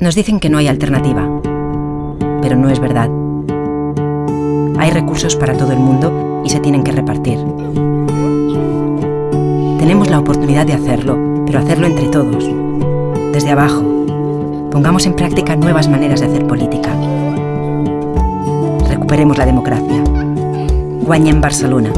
Nos dicen que no hay alternativa, pero no es verdad. Hay recursos para todo el mundo y se tienen que repartir. Tenemos la oportunidad de hacerlo, pero hacerlo entre todos, desde abajo. Pongamos en práctica nuevas maneras de hacer política. Recuperemos la democracia. Guanya en Barcelona.